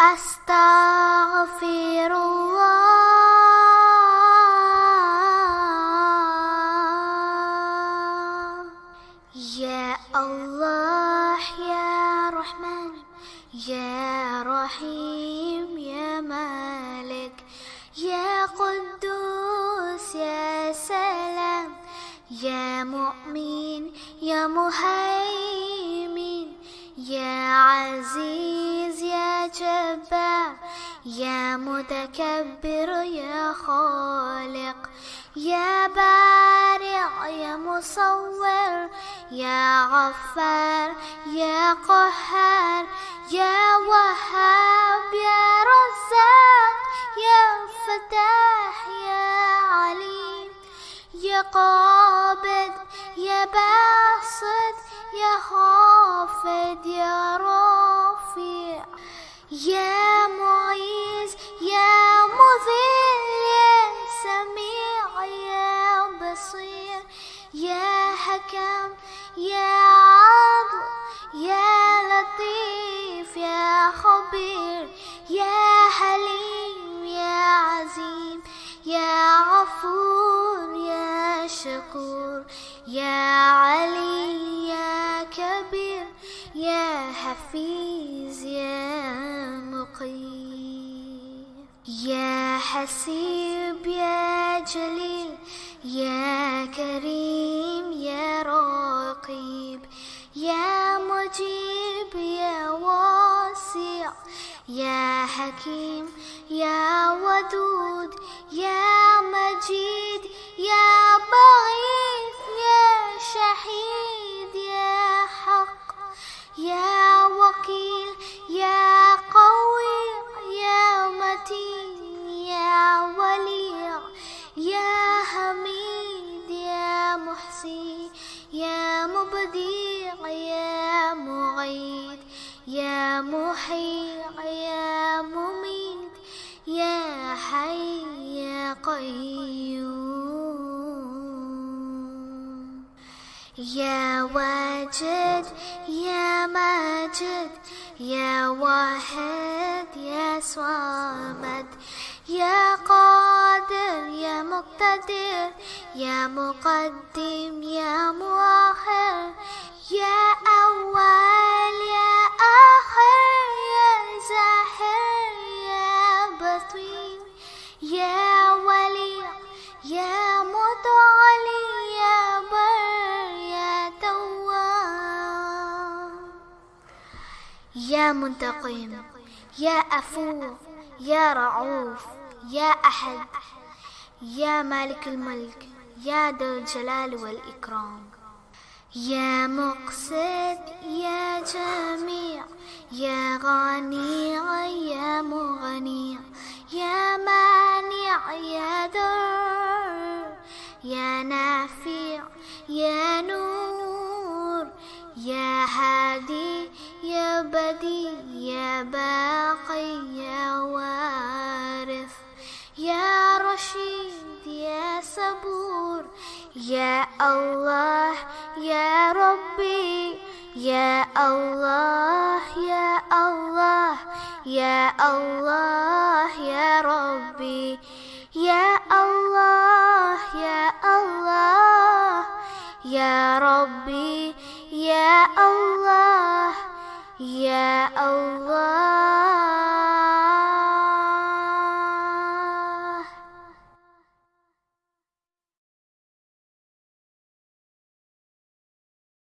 أستغفر الله. يا الله يا رحمن يا رحيم يا مالك يا قدوس يا سلام يا مؤمن يا مهيمن يا عزيز. جبار يا متكبر يا خالق يا بارع يا مصور يا غفار يا قهار يا وهاب يا رزاق يا فتاح يا عليم يا قابض يا باسط يا خافض يا رافع. يا معيز يا مذل يا سميع يا بصير يا حكم يا عدل يا لطيف يا خبير يا حليم يا عزيم يا غفور يا شكور يا علي يا كبير يا حفيظ. مقيم يا حسيب يا جليل يا كريم يا رقيب يا مجيب يا واسع يا حكيم. مبديع يا معيد يا محيي يا مميت يا حي يا قيوم. يا واجد يا ماجد يا واحد يا صامد يا قادر يا مقتدر يا مقدم يا مؤخر يا أول يا آخر يا زاهر يا بطين يا ولي يا متعالي يا بر يا تواب. يا منتقم يا أفو يا رعوف يا أحد يا مالك الملك يا ذا الجلال والإكرام. يا مقسط يا جميع يا غني يا مغني. يا مانع يا ضر يا نافع يا نور. يا هادي يا بديع يا باقي يا وارث kasih dia sabur Ya Allah ya Rabbi Ya Allah ya Allah ya Allah ya Rabbi Ya Allah ya Allah ya Rabbi ya Allah ya Allah.